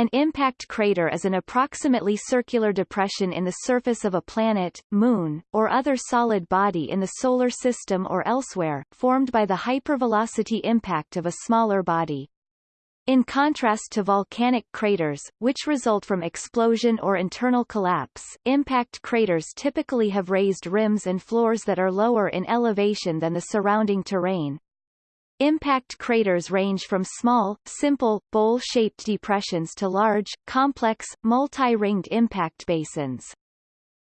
An impact crater is an approximately circular depression in the surface of a planet, moon, or other solid body in the Solar System or elsewhere, formed by the hypervelocity impact of a smaller body. In contrast to volcanic craters, which result from explosion or internal collapse, impact craters typically have raised rims and floors that are lower in elevation than the surrounding terrain. Impact craters range from small, simple, bowl-shaped depressions to large, complex, multi-ringed impact basins.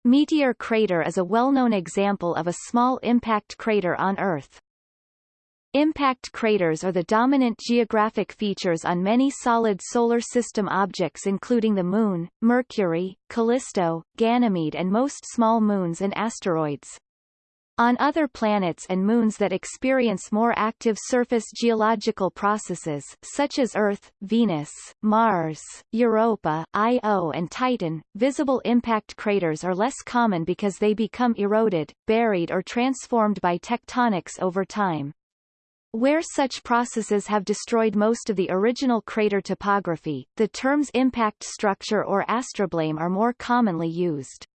Meteor Crater is a well-known example of a small impact crater on Earth. Impact craters are the dominant geographic features on many solid Solar System objects including the Moon, Mercury, Callisto, Ganymede and most small moons and asteroids. On other planets and moons that experience more active surface geological processes, such as Earth, Venus, Mars, Europa, Io and Titan, visible impact craters are less common because they become eroded, buried or transformed by tectonics over time. Where such processes have destroyed most of the original crater topography, the terms impact structure or astrobleme are more commonly used.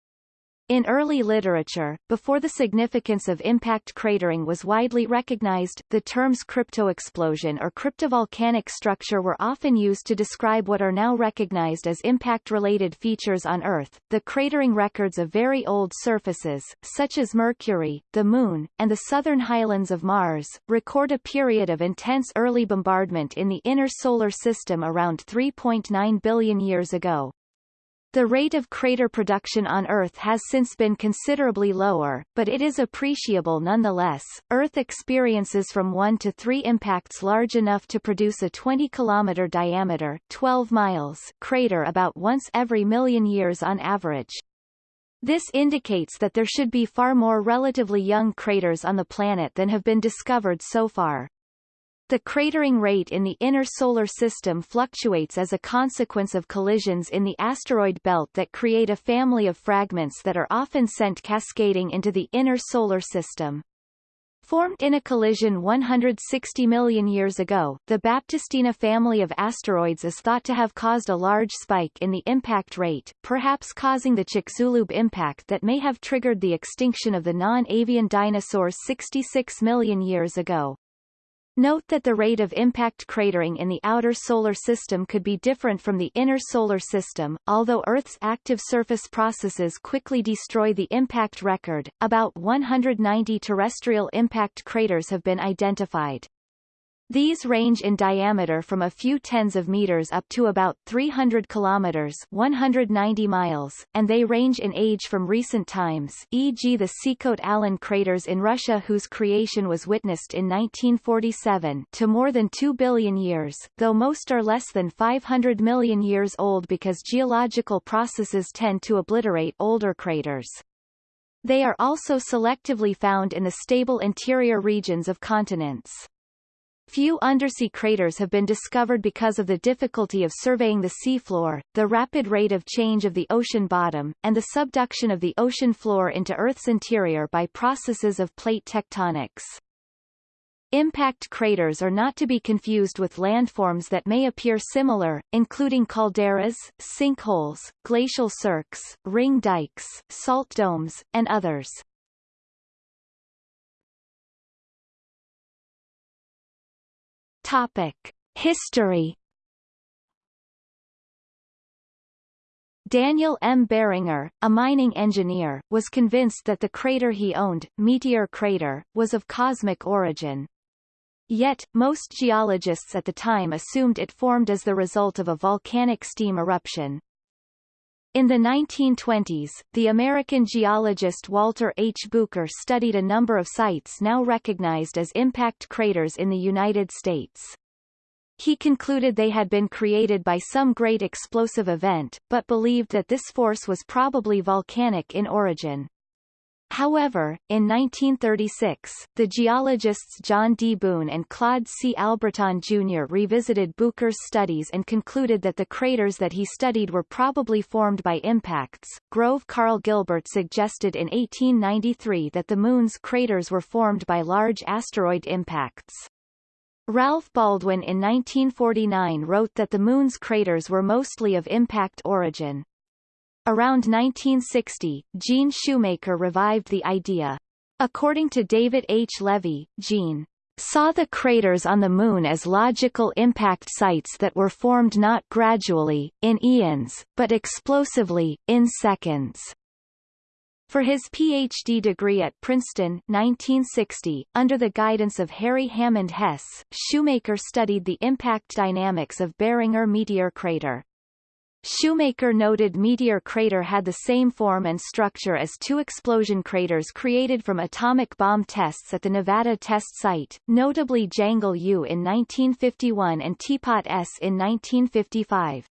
In early literature, before the significance of impact cratering was widely recognized, the terms cryptoexplosion or cryptovolcanic structure were often used to describe what are now recognized as impact-related features on Earth. The cratering records of very old surfaces, such as Mercury, the Moon, and the southern highlands of Mars, record a period of intense early bombardment in the inner solar system around 3.9 billion years ago. The rate of crater production on Earth has since been considerably lower, but it is appreciable nonetheless. Earth experiences from 1 to 3 impacts large enough to produce a 20 kilometer diameter 12 miles crater about once every million years on average. This indicates that there should be far more relatively young craters on the planet than have been discovered so far. The cratering rate in the inner solar system fluctuates as a consequence of collisions in the asteroid belt that create a family of fragments that are often sent cascading into the inner solar system. Formed in a collision 160 million years ago, the Baptistina family of asteroids is thought to have caused a large spike in the impact rate, perhaps causing the Chicxulub impact that may have triggered the extinction of the non-avian dinosaurs 66 million years ago. Note that the rate of impact cratering in the outer solar system could be different from the inner solar system, although Earth's active surface processes quickly destroy the impact record, about 190 terrestrial impact craters have been identified. These range in diameter from a few tens of meters up to about 300 kilometers 190 miles, and they range in age from recent times e.g. the Sikhote-Alin craters in Russia whose creation was witnessed in 1947 to more than 2 billion years, though most are less than 500 million years old because geological processes tend to obliterate older craters. They are also selectively found in the stable interior regions of continents. Few undersea craters have been discovered because of the difficulty of surveying the seafloor, the rapid rate of change of the ocean bottom, and the subduction of the ocean floor into Earth's interior by processes of plate tectonics. Impact craters are not to be confused with landforms that may appear similar, including calderas, sinkholes, glacial cirques, ring dikes, salt domes, and others. Topic: History. Daniel M. Barringer, a mining engineer, was convinced that the crater he owned, Meteor Crater, was of cosmic origin. Yet, most geologists at the time assumed it formed as the result of a volcanic steam eruption. In the 1920s, the American geologist Walter H. Bucher studied a number of sites now recognized as impact craters in the United States. He concluded they had been created by some great explosive event, but believed that this force was probably volcanic in origin. However, in 1936, the geologists John D. Boone and Claude C. Albritton Jr. revisited Bucher's studies and concluded that the craters that he studied were probably formed by impacts. Grove Carl Gilbert suggested in 1893 that the Moon's craters were formed by large asteroid impacts. Ralph Baldwin in 1949 wrote that the Moon's craters were mostly of impact origin. Around 1960, Gene Shoemaker revived the idea. According to David H. Levy, Gene saw the craters on the Moon as logical impact sites that were formed not gradually, in eons, but explosively, in seconds. For his PhD degree at Princeton 1960, under the guidance of Harry Hammond Hess, Shoemaker studied the impact dynamics of Barringer meteor crater. Shoemaker noted meteor crater had the same form and structure as two explosion craters created from atomic bomb tests at the Nevada test site, notably Jangle U in 1951 and Teapot S in 1955.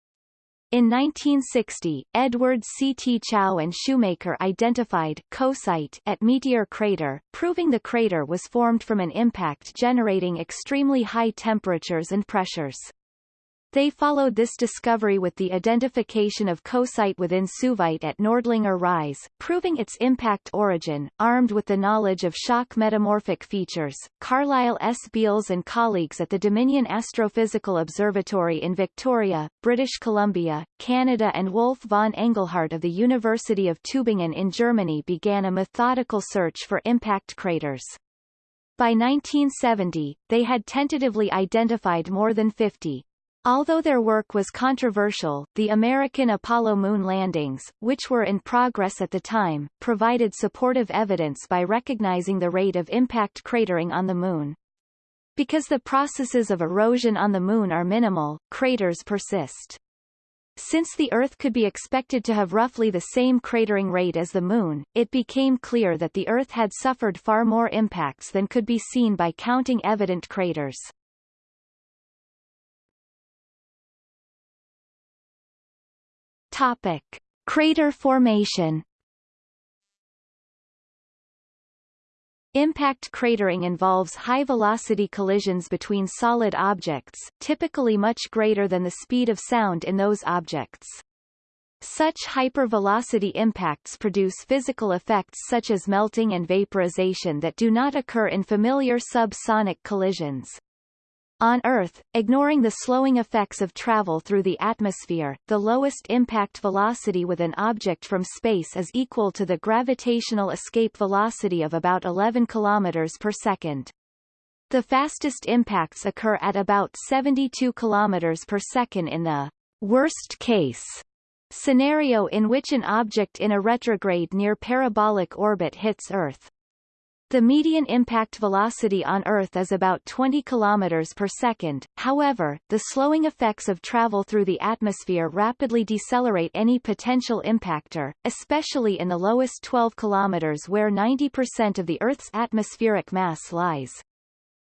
In 1960, Edward C. T. Chao and Shoemaker identified coesite at Meteor Crater, proving the crater was formed from an impact generating extremely high temperatures and pressures. They followed this discovery with the identification of coesite within suevite at Nördlinger Ries, proving its impact origin. Armed with the knowledge of shock metamorphic features, Carlisle S. Beals and colleagues at the Dominion Astrophysical Observatory in Victoria, British Columbia, Canada and Wolf von Engelhardt of the University of Tübingen in Germany began a methodical search for impact craters. By 1970, they had tentatively identified more than 50. Although their work was controversial, the American Apollo moon landings, which were in progress at the time, provided supportive evidence by recognizing the rate of impact cratering on the Moon. Because the processes of erosion on the Moon are minimal, craters persist. Since the Earth could be expected to have roughly the same cratering rate as the Moon, it became clear that the Earth had suffered far more impacts than could be seen by counting evident craters. Topic: Crater formation. Impact cratering involves high-velocity collisions between solid objects, typically much greater than the speed of sound in those objects. Such hypervelocity impacts produce physical effects such as melting and vaporization that do not occur in familiar subsonic collisions. On Earth, ignoring the slowing effects of travel through the atmosphere, the lowest impact velocity with an object from space is equal to the gravitational escape velocity of about 11 km per second. The fastest impacts occur at about 72 km per second in the worst case scenario in which an object in a retrograde near parabolic orbit hits Earth. The median impact velocity on Earth is about 20 km per second, however, the slowing effects of travel through the atmosphere rapidly decelerate any potential impactor, especially in the lowest 12 km where 90% of the Earth's atmospheric mass lies.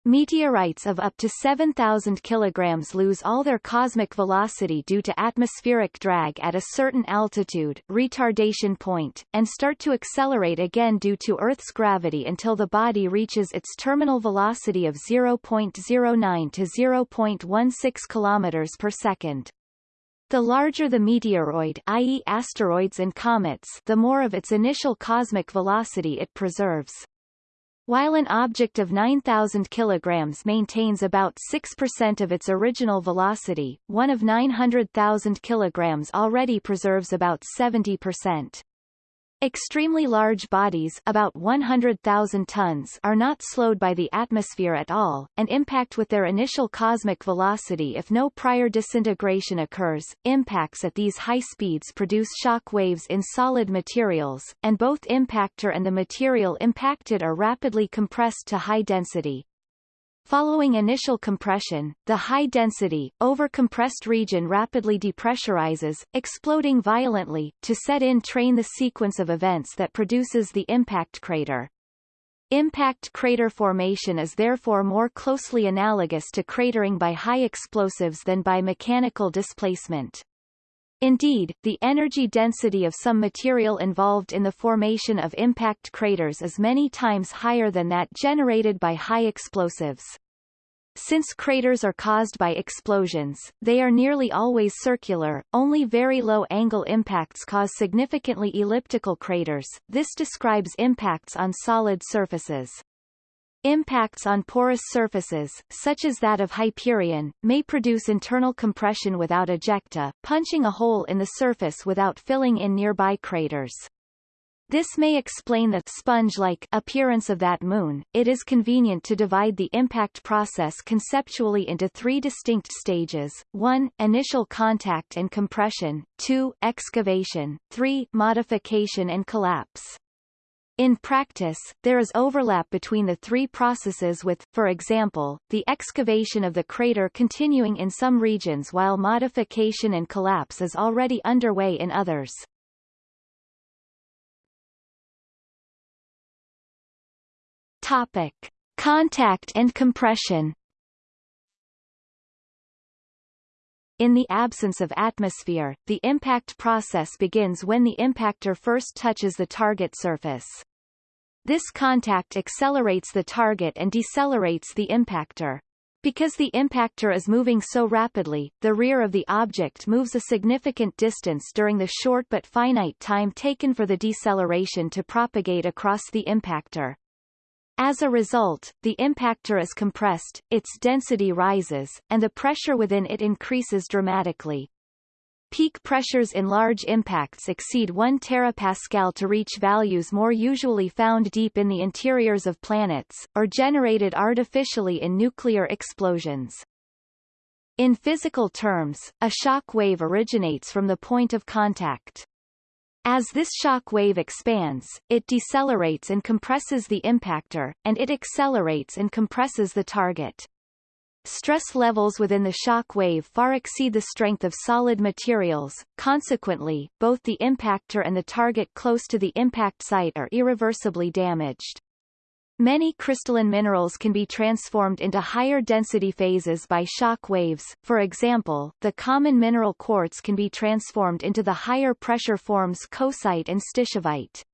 Meteorites of up to 7,000 kg lose all their cosmic velocity due to atmospheric drag at a certain altitude retardation point, and start to accelerate again due to Earth's gravity until the body reaches its terminal velocity of 0.09 to 0.16 km per second. The larger the meteoroid i.e. asteroids and comets the more of its initial cosmic velocity it preserves. While an object of 9,000 kg maintains about 6% of its original velocity, one of 900,000 kg already preserves about 70%. Extremely large bodies about 100,000 tons are not slowed by the atmosphere at all, and impact with their initial cosmic velocity if no prior disintegration occurs. Impacts at these high speeds produce shock waves in solid materials, and both impactor and the material impacted are rapidly compressed to high density. Following initial compression, the high-density, overcompressed region rapidly depressurizes, exploding violently, to set in train the sequence of events that produces the impact crater. Impact crater formation is therefore more closely analogous to cratering by high explosives than by mechanical displacement. Indeed, the energy density of some material involved in the formation of impact craters is many times higher than that generated by high explosives. Since craters are caused by explosions, they are nearly always circular, only very low-angle impacts cause significantly elliptical craters, this describes impacts on solid surfaces. Impacts on porous surfaces, such as that of Hyperion, may produce internal compression without ejecta, punching a hole in the surface without filling in nearby craters. This may explain the sponge-like appearance of that moon. It is convenient to divide the impact process conceptually into three distinct stages: 1. Initial contact and compression; 2. Excavation; 3. Modification and collapse. In practice, there is overlap between the three processes with, for example, the excavation of the crater continuing in some regions while modification and collapse is already underway in others. Topic. Contact and compression In the absence of atmosphere, the impact process begins when the impactor first touches the target surface. This contact accelerates the target and decelerates the impactor. Because the impactor is moving so rapidly, the rear of the object moves a significant distance during the short but finite time taken for the deceleration to propagate across the impactor. As a result, the impactor is compressed, its density rises, and the pressure within it increases dramatically. Peak pressures in large impacts exceed 1 terapascal to reach values more usually found deep in the interiors of planets, or generated artificially in nuclear explosions. In physical terms, a shock wave originates from the point of contact. As this shock wave expands, it decelerates and compresses the impactor, and it accelerates and compresses the target. Stress levels within the shock wave far exceed the strength of solid materials, consequently, both the impactor and the target close to the impact site are irreversibly damaged. Many crystalline minerals can be transformed into higher density phases by shock waves, for example, the common mineral quartz can be transformed into the higher pressure forms coesite and stishovite.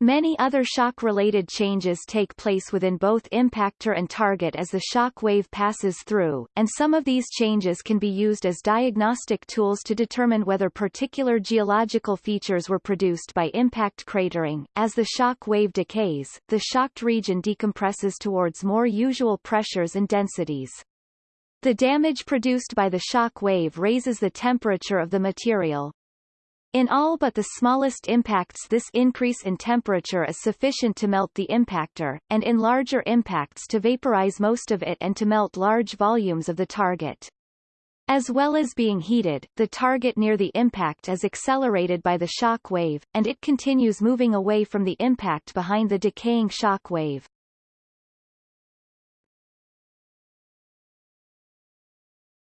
Many other shock-related changes take place within both impactor and target as the shock wave passes through, and some of these changes can be used as diagnostic tools to determine whether particular geological features were produced by impact cratering. As the shock wave decays, the shocked region decompresses towards more usual pressures and densities. The damage produced by the shock wave raises the temperature of the material, in all but the smallest impacts this increase in temperature is sufficient to melt the impactor, and in larger impacts to vaporize most of it and to melt large volumes of the target. As well as being heated, the target near the impact is accelerated by the shock wave, and it continues moving away from the impact behind the decaying shock wave.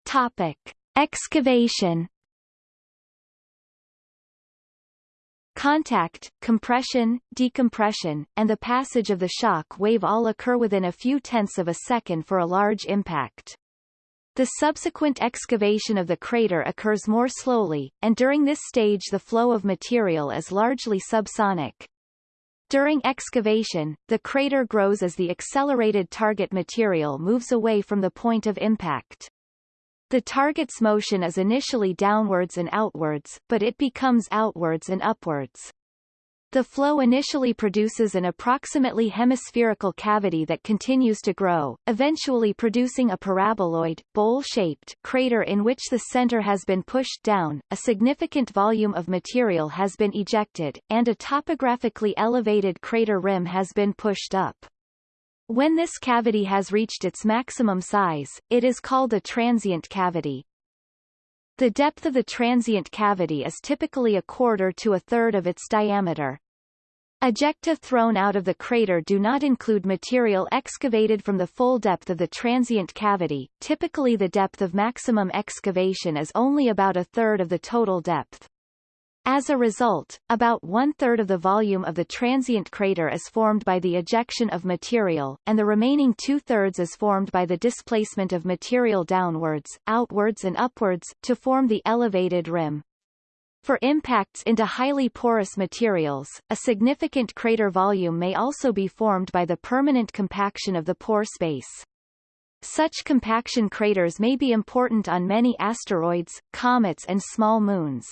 Topic. Excavation Contact, compression, decompression, and the passage of the shock wave all occur within a few tenths of a second for a large impact. The subsequent excavation of the crater occurs more slowly, and during this stage the flow of material is largely subsonic. During excavation, the crater grows as the accelerated target material moves away from the point of impact. The target's motion is initially downwards and outwards, but it becomes outwards and upwards. The flow initially produces an approximately hemispherical cavity that continues to grow, eventually producing a paraboloid, bowl-shaped crater in which the center has been pushed down, a significant volume of material has been ejected, and a topographically elevated crater rim has been pushed up. When this cavity has reached its maximum size, it is called a transient cavity. The depth of the transient cavity is typically a quarter to a third of its diameter. Ejecta thrown out of the crater do not include material excavated from the full depth of the transient cavity, typically the depth of maximum excavation is only about a third of the total depth. As a result, about one-third of the volume of the transient crater is formed by the ejection of material, and the remaining two-thirds is formed by the displacement of material downwards, outwards and upwards, to form the elevated rim. For impacts into highly porous materials, a significant crater volume may also be formed by the permanent compaction of the pore space. Such compaction craters may be important on many asteroids, comets and small moons.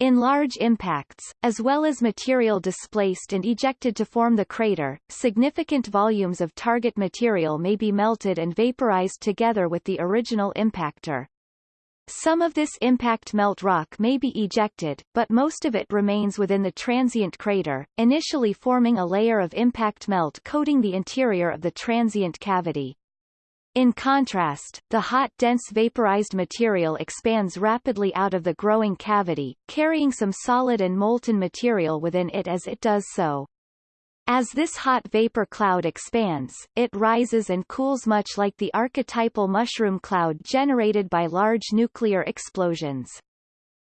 In large impacts, as well as material displaced and ejected to form the crater, significant volumes of target material may be melted and vaporized together with the original impactor. Some of this impact melt rock may be ejected, but most of it remains within the transient crater, initially forming a layer of impact melt coating the interior of the transient cavity. In contrast, the hot dense vaporized material expands rapidly out of the growing cavity, carrying some solid and molten material within it as it does so. As this hot vapor cloud expands, it rises and cools much like the archetypal mushroom cloud generated by large nuclear explosions.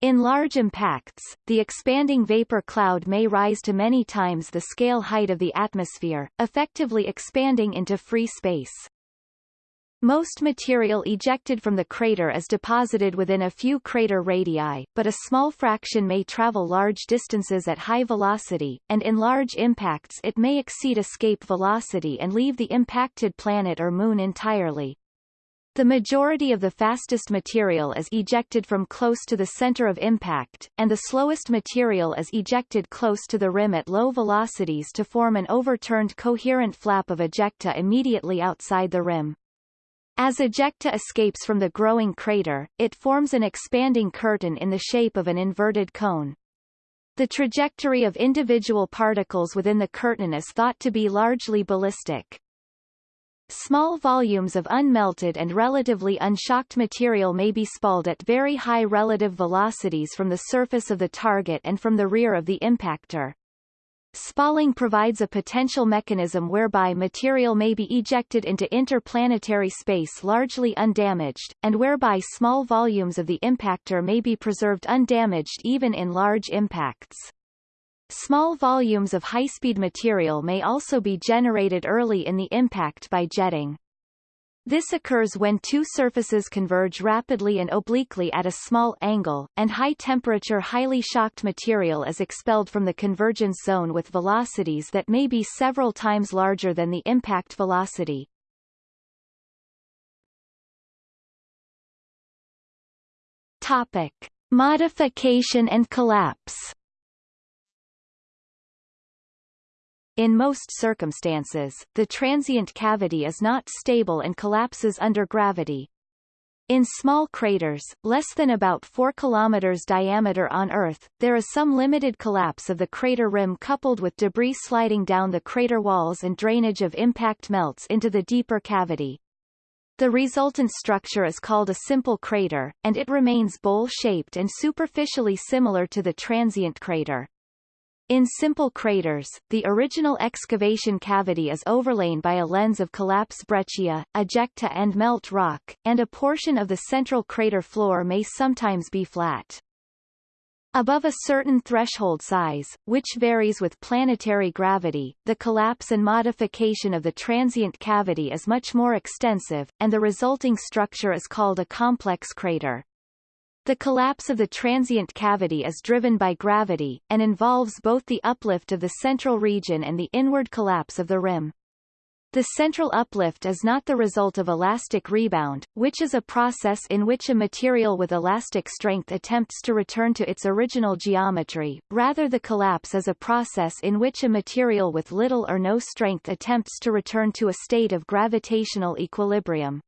In large impacts, the expanding vapor cloud may rise to many times the scale height of the atmosphere, effectively expanding into free space. Most material ejected from the crater is deposited within a few crater radii, but a small fraction may travel large distances at high velocity, and in large impacts it may exceed escape velocity and leave the impacted planet or moon entirely. The majority of the fastest material is ejected from close to the center of impact, and the slowest material is ejected close to the rim at low velocities to form an overturned coherent flap of ejecta immediately outside the rim. As ejecta escapes from the growing crater, it forms an expanding curtain in the shape of an inverted cone. The trajectory of individual particles within the curtain is thought to be largely ballistic. Small volumes of unmelted and relatively unshocked material may be spalled at very high relative velocities from the surface of the target and from the rear of the impactor. Spalling provides a potential mechanism whereby material may be ejected into interplanetary space largely undamaged, and whereby small volumes of the impactor may be preserved undamaged even in large impacts. Small volumes of high-speed material may also be generated early in the impact by jetting. This occurs when two surfaces converge rapidly and obliquely at a small angle, and high-temperature highly shocked material is expelled from the convergence zone with velocities that may be several times larger than the impact velocity. Topic. Modification and collapse In most circumstances, the transient cavity is not stable and collapses under gravity. In small craters, less than about 4 km diameter on Earth, there is some limited collapse of the crater rim coupled with debris sliding down the crater walls and drainage of impact melts into the deeper cavity. The resultant structure is called a simple crater, and it remains bowl-shaped and superficially similar to the transient crater. In simple craters, the original excavation cavity is overlain by a lens of collapse breccia, ejecta and melt rock, and a portion of the central crater floor may sometimes be flat. Above a certain threshold size, which varies with planetary gravity, the collapse and modification of the transient cavity is much more extensive, and the resulting structure is called a complex crater. The collapse of the transient cavity is driven by gravity, and involves both the uplift of the central region and the inward collapse of the rim. The central uplift is not the result of elastic rebound, which is a process in which a material with elastic strength attempts to return to its original geometry, rather the collapse is a process in which a material with little or no strength attempts to return to a state of gravitational equilibrium.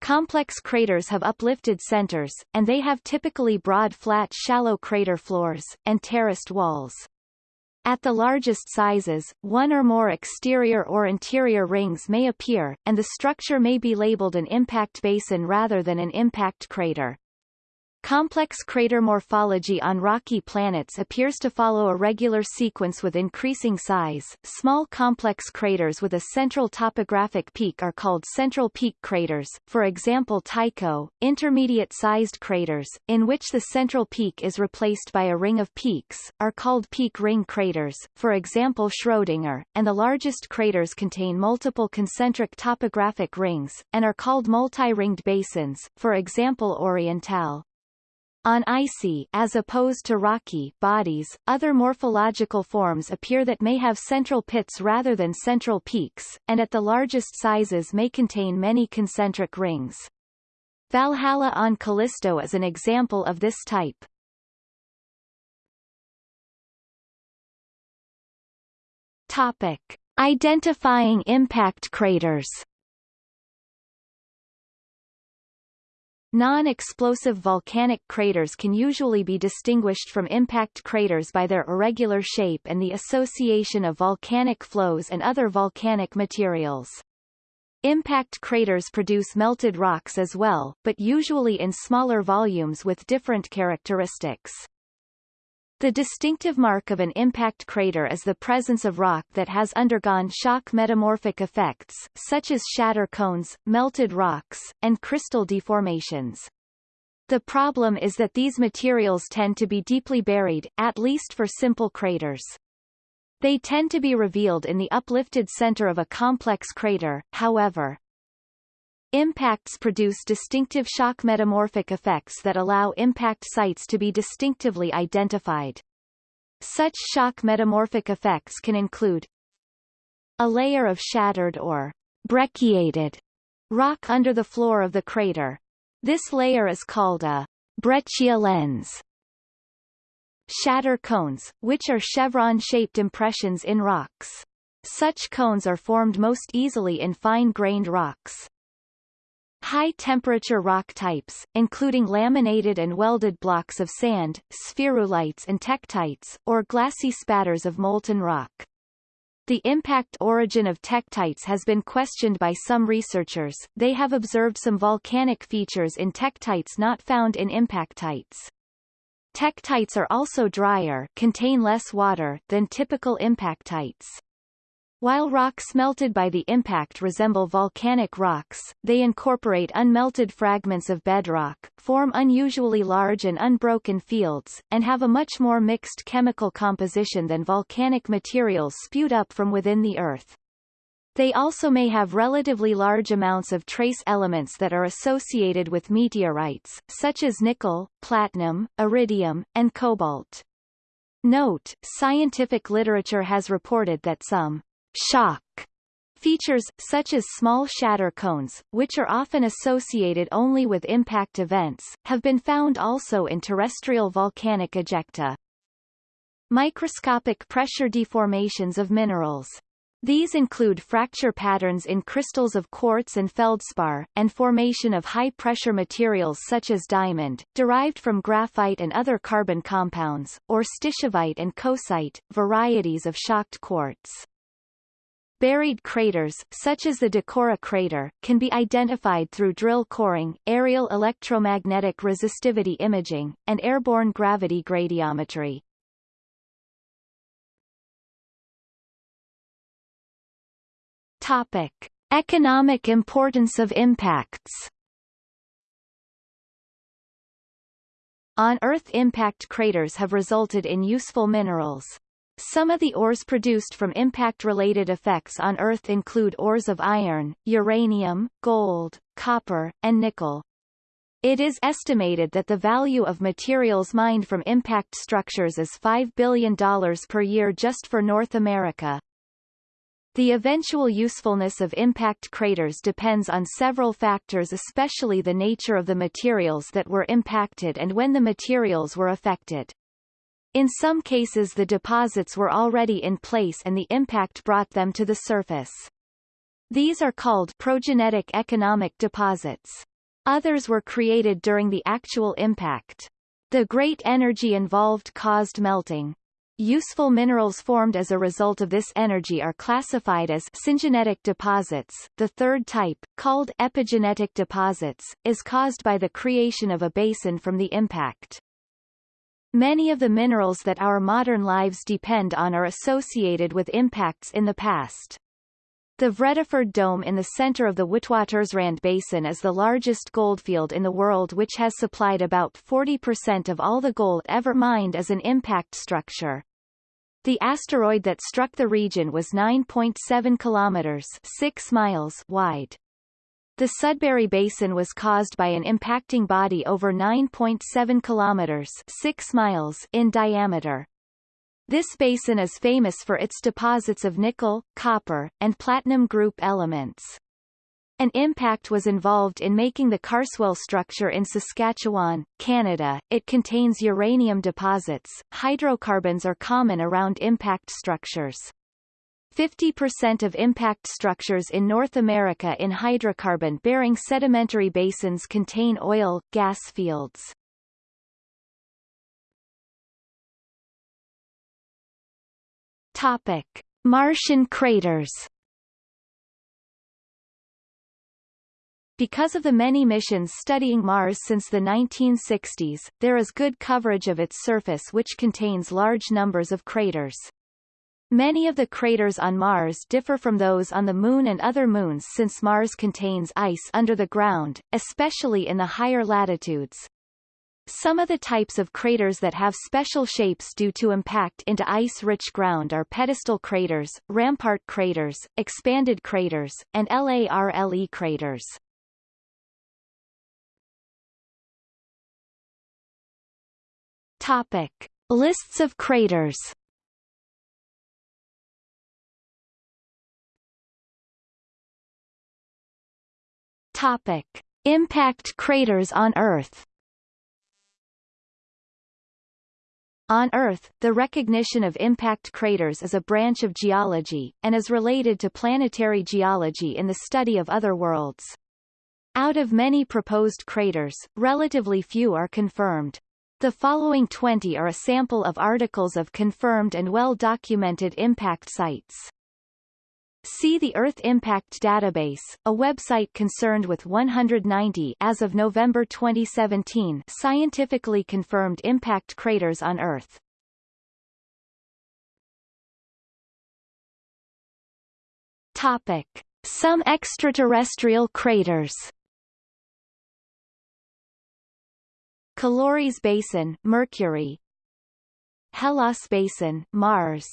Complex craters have uplifted centers, and they have typically broad flat shallow crater floors, and terraced walls. At the largest sizes, one or more exterior or interior rings may appear, and the structure may be labeled an impact basin rather than an impact crater. Complex crater morphology on rocky planets appears to follow a regular sequence with increasing size. Small complex craters with a central topographic peak are called central peak craters, for example Tycho. Intermediate-sized craters, in which the central peak is replaced by a ring of peaks, are called peak ring craters, for example Schrödinger, and the largest craters contain multiple concentric topographic rings, and are called multi-ringed basins, for example Orientale. On icy as opposed to rocky bodies, other morphological forms appear that may have central pits rather than central peaks, and at the largest sizes may contain many concentric rings. Valhalla on Callisto is an example of this type. Topic. Identifying impact craters Non-explosive volcanic craters can usually be distinguished from impact craters by their irregular shape and the association of volcanic flows and other volcanic materials. Impact craters produce melted rocks as well, but usually in smaller volumes with different characteristics. The distinctive mark of an impact crater is the presence of rock that has undergone shock metamorphic effects, such as shatter cones, melted rocks, and crystal deformations. The problem is that these materials tend to be deeply buried, at least for simple craters. They tend to be revealed in the uplifted center of a complex crater, however. Impacts produce distinctive shock metamorphic effects that allow impact sites to be distinctively identified. Such shock metamorphic effects can include a layer of shattered or brecciated rock under the floor of the crater. This layer is called a breccia lens. Shatter cones, which are chevron-shaped impressions in rocks. Such cones are formed most easily in fine-grained rocks. High-temperature rock types, including laminated and welded blocks of sand, spherulites and tektites, or glassy spatters of molten rock. The impact origin of tektites has been questioned by some researchers, they have observed some volcanic features in tektites not found in impactites. Tektites are also drier contain less water than typical impactites. While rocks melted by the impact resemble volcanic rocks, they incorporate unmelted fragments of bedrock, form unusually large and unbroken fields, and have a much more mixed chemical composition than volcanic materials spewed up from within the Earth. They also may have relatively large amounts of trace elements that are associated with meteorites, such as nickel, platinum, iridium, and cobalt. Note, scientific literature has reported that some shock features, such as small shatter cones, which are often associated only with impact events, have been found also in terrestrial volcanic ejecta. Microscopic pressure deformations of minerals. These include fracture patterns in crystals of quartz and feldspar, and formation of high-pressure materials such as diamond, derived from graphite and other carbon compounds, or stishovite and coesite, varieties of shocked quartz. Buried craters, such as the Decorah crater, can be identified through drill coring, aerial electromagnetic resistivity imaging, and airborne gravity gradiometry. Topic. Economic importance of impacts On Earth impact craters have resulted in useful minerals, some of the ores produced from impact-related effects on Earth include ores of iron, uranium, gold, copper, and nickel. It is estimated that the value of materials mined from impact structures is $5 billion per year just for North America. The eventual usefulness of impact craters depends on several factors especially the nature of the materials that were impacted and when the materials were affected. In some cases the deposits were already in place and the impact brought them to the surface. These are called progenetic economic deposits. Others were created during the actual impact. The great energy involved caused melting. Useful minerals formed as a result of this energy are classified as syngenetic deposits. The third type, called epigenetic deposits, is caused by the creation of a basin from the impact. Many of the minerals that our modern lives depend on are associated with impacts in the past. The Vredefort Dome in the center of the Witwatersrand Basin is the largest goldfield in the world which has supplied about 40% of all the gold ever mined as an impact structure. The asteroid that struck the region was 9.7 kilometers 6 miles wide. The Sudbury Basin was caused by an impacting body over 9.7 kilometers 6 miles in diameter. This basin is famous for its deposits of nickel, copper, and platinum group elements. An impact was involved in making the Carswell structure in Saskatchewan, Canada. It contains uranium deposits. Hydrocarbons are common around impact structures. 50% of impact structures in North America in hydrocarbon-bearing sedimentary basins contain oil, gas fields. Topic. Martian craters Because of the many missions studying Mars since the 1960s, there is good coverage of its surface which contains large numbers of craters. Many of the craters on Mars differ from those on the Moon and other moons since Mars contains ice under the ground, especially in the higher latitudes. Some of the types of craters that have special shapes due to impact into ice-rich ground are pedestal craters, rampart craters, expanded craters, and LARLE craters. Topic. Lists of craters Topic. Impact craters on Earth On Earth, the recognition of impact craters is a branch of geology, and is related to planetary geology in the study of other worlds. Out of many proposed craters, relatively few are confirmed. The following 20 are a sample of articles of confirmed and well-documented impact sites. See the Earth Impact Database, a website concerned with 190 as of November 2017 scientifically confirmed impact craters on Earth. Topic. Some extraterrestrial craters Caloris Basin, Mercury Hellas Basin, Mars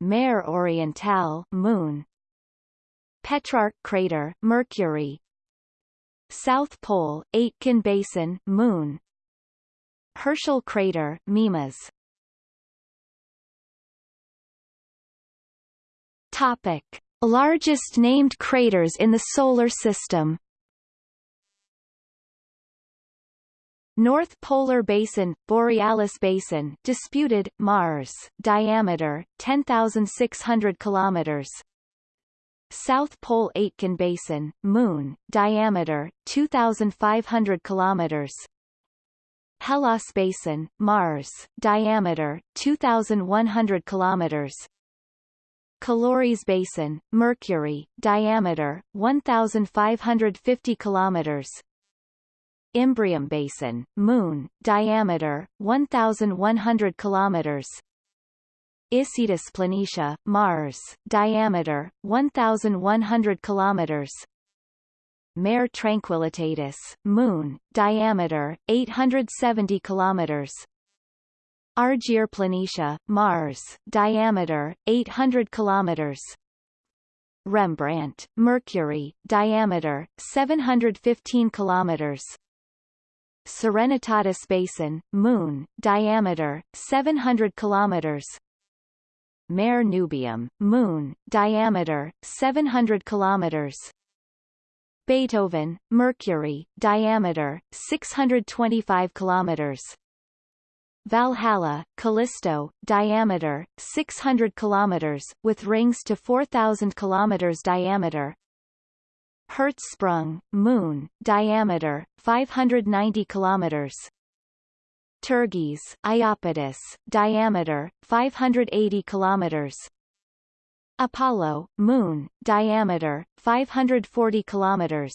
Mare Orientale, Moon. Petrarch Crater, Mercury. South Pole, Aitken Basin, Moon. Herschel Crater, Mimas. Topic. Largest named craters in the Solar System North Polar Basin, Borealis Basin, disputed, Mars, diameter, 10,600 kilometers. South Pole Aitken Basin, Moon, diameter, 2,500 kilometers. Hellas Basin, Mars, diameter, 2,100 kilometers. Caloris Basin, Mercury, diameter, 1,550 kilometers. Imbrium Basin, Moon, diameter, 1,100 kilometers. Isidis Planitia, Mars, diameter, 1,100 kilometers. Mare Tranquillitatis, Moon, diameter, 870 kilometers. Argyre Planitia, Mars, diameter, 800 kilometers. Rembrandt, Mercury, diameter, 715 kilometers. Serenitatis Basin, Moon, diameter, 700 kilometers. Mare Nubium, Moon, diameter, 700 kilometers. Beethoven, Mercury, diameter, 625 kilometers. Valhalla, Callisto, diameter, 600 kilometers, with rings to 4,000 kilometers diameter, Hertzsprung, Moon, diameter, 590 kilometers. Turgis, Iapetus, diameter, 580 kilometers. Apollo, Moon, diameter, 540 kilometers.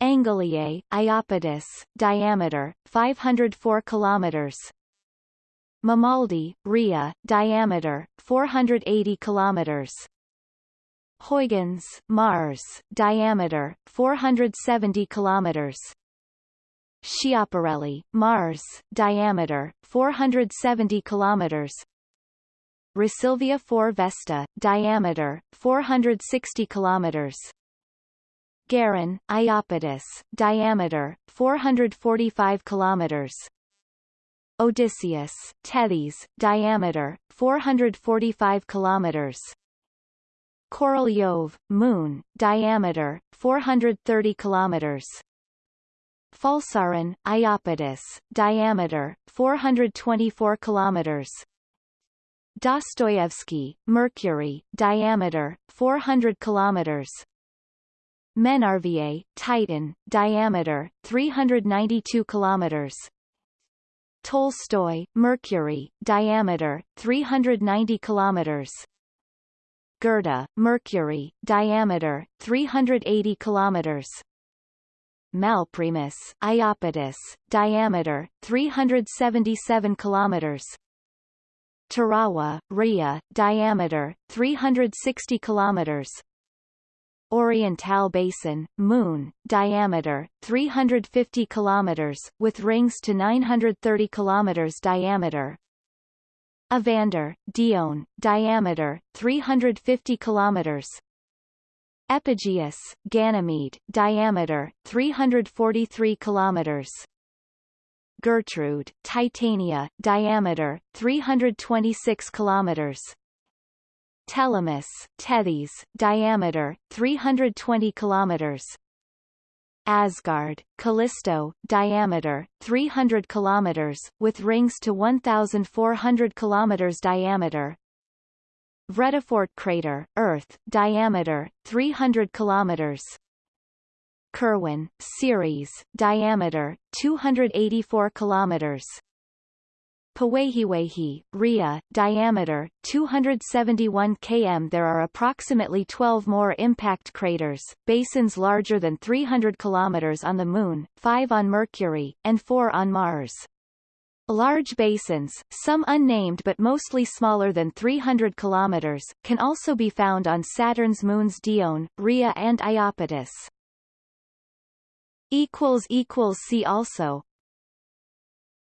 Angliae, Iapetus, diameter, 504 kilometers. Mamaldi, Rhea, diameter, 480 kilometers. Huygens, Mars, diameter 470 kilometers. Schiaparelli, Mars, diameter 470 kilometers. Rheasilvia 4 Vesta, diameter 460 kilometers. Gerin, Iapetus, diameter 445 kilometers. Odysseus, Tethys, diameter 445 kilometers. Korolyov, Moon, diameter, 430 kilometers. Falsaron, Iapetus, diameter, 424 kilometers. Dostoevsky, Mercury, diameter 400 kilometers. Menrva, Titan, diameter 392 kilometers. Tolstoy, Mercury, diameter 390 kilometers. Goethe, Mercury, diameter 380 kilometers. Malprimis, Iapetus, diameter 377 kilometers. Tirawa, Rhea, diameter 360 kilometers. Orientale Basin, Moon, diameter 350 kilometers, with rings to 930 kilometers diameter. Evander, Dione, diameter 350 kilometers. Epigeus, Ganymede, diameter 343 kilometers. Gertrude, Titania, diameter 326 kilometers. Telemus, Tethys, diameter 320 kilometers. Asgard, Callisto, diameter 300 kilometers, with rings to 1,400 kilometers diameter. Vredefort crater, Earth, diameter 300 kilometers. Kerwan, Ceres, diameter 284 kilometers. Powehiwehi, Rhea, diameter 271 km. There are approximately 12 more impact craters, basins larger than 300 km on the Moon, 5 on Mercury, and 4 on Mars. Large basins, some unnamed but mostly smaller than 300 km, can also be found on Saturn's moons Dione, Rhea and Iapetus. See also